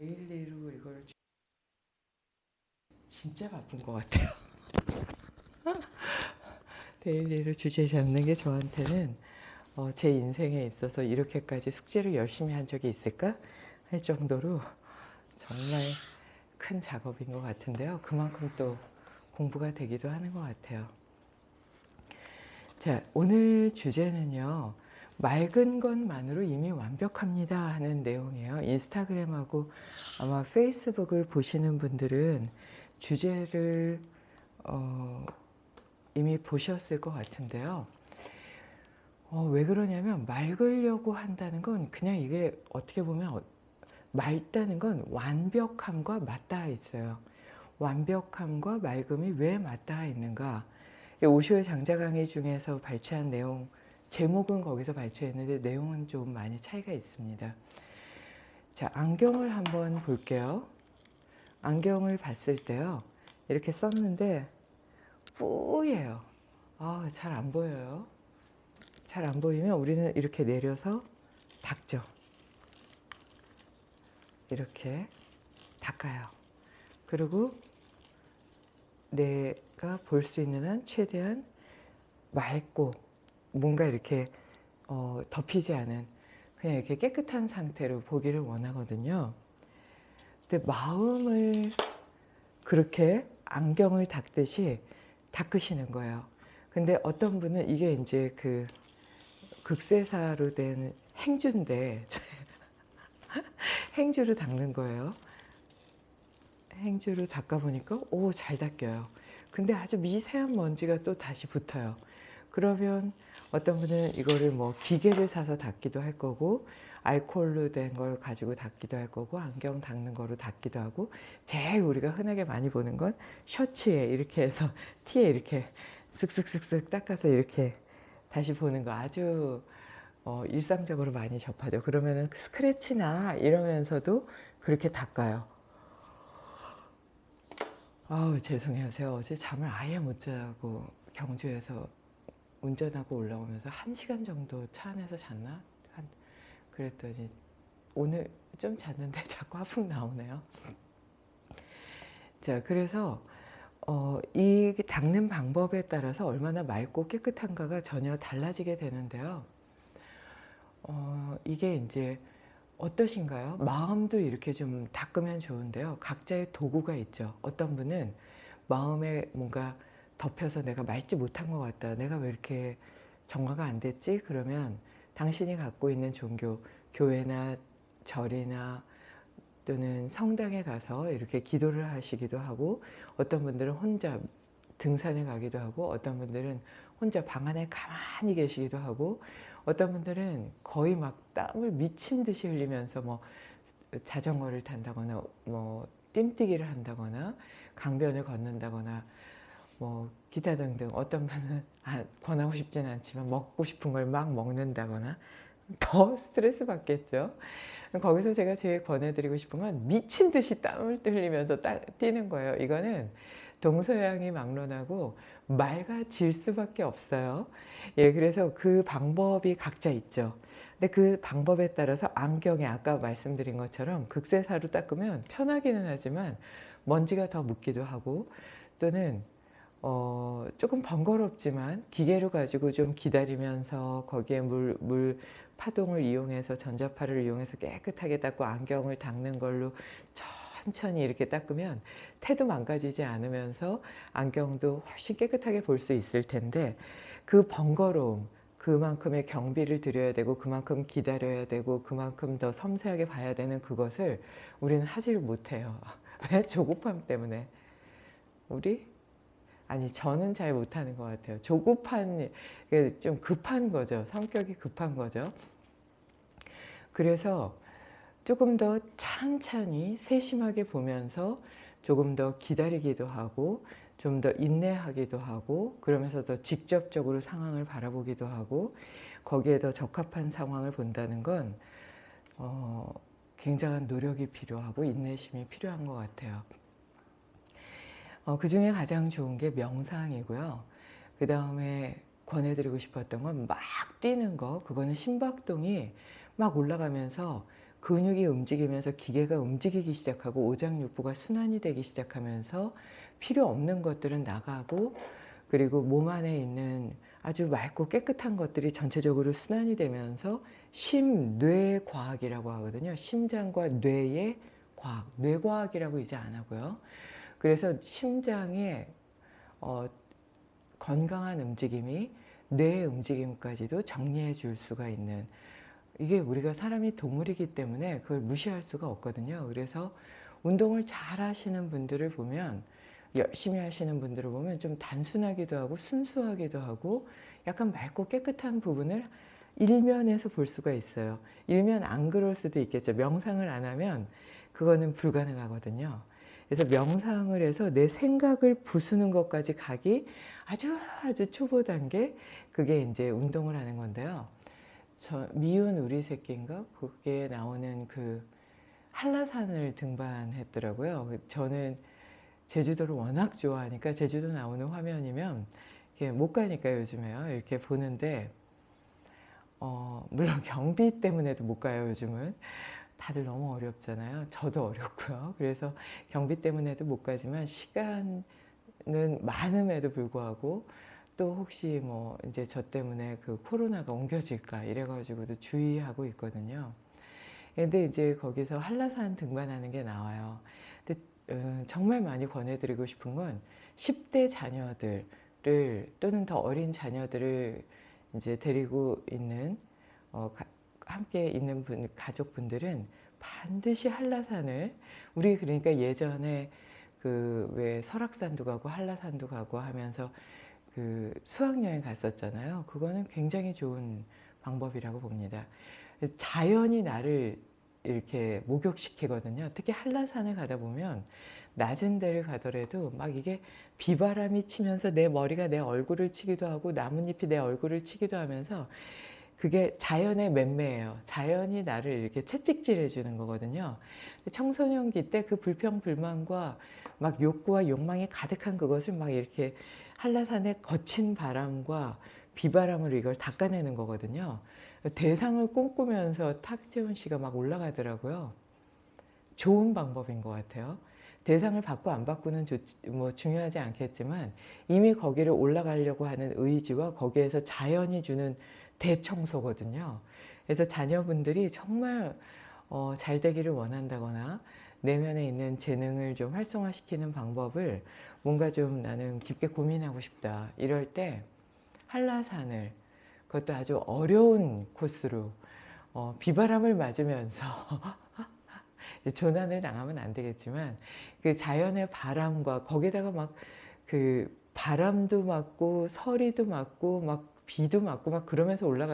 daily로 이걸 주- 진짜 바쁜 것 같아요. daily로 주제 잡는 게 저한테는 어, 제 인생에 있어서 이렇게까지 숙제를 열심히 한 적이 있을까 할 정도로 정말 큰 작업인 것 같은데요. 그만큼 또 공부가 되기도 하는 것 같아요. 자, 오늘 주제는요. 맑은 것만으로 이미 완벽합니다 하는 내용이에요. 인스타그램하고 아마 페이스북을 보시는 분들은 주제를 어, 이미 보셨을 것 같은데요. 어, 왜 그러냐면 맑으려고 한다는 건 그냥 이게 어떻게 보면 어- 맑다는 건 완벽함과 맞닿아 있어요. 완벽함과 맑음이 왜 맞닿아 있는가? 이 오쇼의 장자 강의 중에서 발췌한 내용 제목은 거기서 발췌했는데 내용은 좀 많이 차이가 있습니다. 자, 안경을 한번 볼게요. 안경을 봤을 때요. 이렇게 썼는데 뿌예요. 아, 잘 안 보여요. 잘 안 보이면 우리는 이렇게 내려서 닦죠. 이렇게 닦아요. 그리고 내가 볼 수 있는 한 최대한 맑고 뭔가 이렇게 어, 덮이지 않은 그냥 이렇게 깨끗한 상태로 보기를 원하거든요. 근데 마음을 그렇게 안경을 닦듯이 닦으시는 거예요. 근데 어떤 분은 이게 이제 그 극세사로 된 행주인데 행주로 닦는 거예요. 행주로 닦아 보니까 오 잘 닦여요. 근데 아주 미세한 먼지가 또 다시 붙어요. 그러면 어떤 분은 이거를 뭐 기계를 사서 닦기도 할 거고 알코올로 된 걸 가지고 닦기도 할 거고 안경 닦는 거로 닦기도 하고 제일 우리가 흔하게 많이 보는 건 셔츠에 이렇게 해서 티에 이렇게 쓱쓱쓱쓱 닦아서 이렇게 다시 보는 거 아주 어, 일상적으로 많이 접하죠. 그러면은 스크래치나 이러면서도 그렇게 닦아요. 아우 죄송해요. 제가 어제 잠을 아예 못 자고 경주에서 운전하고 올라오면서 한 시간 정도 차 안에서 잤나? 한 그랬더니 오늘 좀 잤는데 자꾸 하품 나오네요. 자 그래서 어, 이 닦는 방법에 따라서 얼마나 맑고 깨끗한가가 전혀 달라지게 되는데요. 어, 이게 이제 어떠신가요? 마음도 이렇게 좀 닦으면 좋은데요. 각자의 도구가 있죠. 어떤 분은 마음에 뭔가 덮여서 내가 맑지 못한 것 같다. 내가 왜 이렇게 정화가 안 됐지? 그러면 당신이 갖고 있는 종교, 교회나 절이나 또는 성당에 가서 이렇게 기도를 하시기도 하고 어떤 분들은 혼자 등산에 가기도 하고 어떤 분들은 혼자 방 안에 가만히 계시기도 하고 어떤 분들은 거의 막 땀을 미친 듯이 흘리면서 뭐 자전거를 탄다거나 뭐 뜀뛰기를 한다거나 강변을 걷는다거나 뭐 기타 등등 어떤 분은 아, 권하고 싶지는 않지만 먹고 싶은 걸 막 먹는다거나 더 스트레스 받겠죠. 거기서 제가 제일 권해드리고 싶은 건 미친 듯이 땀을 흘리면서 따, 뛰는 거예요. 이거는 동서양이 막론하고 맑아질 수밖에 없어요. 예, 그래서 그 방법이 각자 있죠. 근데 그 방법에 따라서 안경에 아까 말씀드린 것처럼 극세사로 닦으면 편하기는 하지만 먼지가 더 묻기도 하고 또는 어, 조금 번거롭지만 기계로 가지고 좀 기다리면서 거기에 물, 물 파동을 이용해서 전자파를 이용해서 깨끗하게 닦고 안경을 닦는 걸로 천천히 이렇게 닦으면 태도 망가지지 않으면서 안경도 훨씬 깨끗하게 볼 수 있을 텐데 그 번거로움 그만큼의 경비를 들여야 되고 그만큼 기다려야 되고 그만큼 더 섬세하게 봐야 되는 그것을 우리는 하지를 못해요. 왜? 조급함 때문에. 우리? 아니 저는 잘 못하는 것 같아요. 조급한, 좀 급한 거죠. 성격이 급한 거죠. 그래서 조금 더 찬찬히 세심하게 보면서 조금 더 기다리기도 하고 좀 더 인내하기도 하고 그러면서 더 직접적으로 상황을 바라보기도 하고 거기에 더 적합한 상황을 본다는 건 어, 굉장한 노력이 필요하고 인내심이 필요한 것 같아요. 어, 그 중에 가장 좋은 게 명상이고요. 그 다음에 권해드리고 싶었던 건 막 뛰는 거, 그거는 심박동이 막 올라가면서 근육이 움직이면서 기계가 움직이기 시작하고 오장육부가 순환이 되기 시작하면서 필요 없는 것들은 나가고 그리고 몸 안에 있는 아주 맑고 깨끗한 것들이 전체적으로 순환이 되면서 심뇌 과학이라고 하거든요. 심장과 뇌의 과학, 뇌과학이라고 이제 안 하고요. 그래서 심장의 어, 건강한 움직임이 뇌의 움직임까지도 정리해 줄 수가 있는 이게 우리가 사람이 동물이기 때문에 그걸 무시할 수가 없거든요. 그래서 운동을 잘 하시는 분들을 보면 열심히 하시는 분들을 보면 좀 단순하기도 하고 순수하기도 하고 약간 맑고 깨끗한 부분을 일면에서 볼 수가 있어요. 일면 안 그럴 수도 있겠죠. 명상을 안 하면 그거는 불가능하거든요. 그래서 명상을 해서 내 생각을 부수는 것까지 가기 아주 아주 초보 단계 그게 이제 운동을 하는 건데요. 저 미운 우리 새끼인가 그게 나오는 그 한라산을 등반했더라고요. 그 저는 제주도를 워낙 좋아하니까 제주도 나오는 화면이면 못 가니까 요즘에요. 이렇게 보는데 어, 물론 경비 때문에도 못 가요 요즘은. 다들 너무 어렵잖아요. 저도 어렵고요. 그래서 경비 때문에도 못 가지만 시간은 많음에도 불구하고 또 혹시 뭐 이제 저 때문에 그 코로나가 옮겨질까 이래가지고도 주의하고 있거든요. 근데 이제 거기서 한라산 등반하는 게 나와요. 근데 어, 정말 많이 권해드리고 싶은 건 10대 자녀들을 또는 더 어린 자녀들을 이제 데리고 있는 어, 가, 함께 있는 분, 가족분들은 반드시 한라산을 우리 그러니까 예전에 그 왜 설악산도 가고 한라산도 가고 하면서 그 수학여행 갔었잖아요. 그거는 굉장히 좋은 방법이라고 봅니다. 자연이 나를 이렇게 목욕시키거든요. 특히 한라산을 가다 보면 낮은 데를 가더라도 막 이게 비바람이 치면서 내 머리가 내 얼굴을 치기도 하고 나뭇잎이 내 얼굴을 치기도 하면서 그게 자연의 맴매예요. 자연이 나를 이렇게 채찍질 해 주는 거거든요. 청소년기 때 그 불평불만과 막 욕구와 욕망이 가득한 그것을 막 이렇게 한라산의 거친 바람과 비바람으로 이걸 닦아내는 거거든요. 대상을 꿈꾸면서 탁재훈 씨가 막 올라가더라고요. 좋은 방법인 것 같아요. 대상을 받고 안 받고는 뭐 중요하지 않겠지만 이미 거기를 올라가려고 하는 의지와 거기에서 자연이 주는 대청소거든요. 그래서 자녀분들이 정말 어, 잘 되기를 원한다거나 내면에 있는 재능을 좀 활성화시키는 방법을 뭔가 좀 나는 깊게 고민하고 싶다. 이럴 때 한라산을 그것도 아주 어려운 코스로 어, 비바람을 맞으면서 조난을 당하면 안 되겠지만 그 자연의 바람과 거기다가 막 그 바람도 맞고 서리도 맞고 막 비도 맞고 막 그러면서 올라가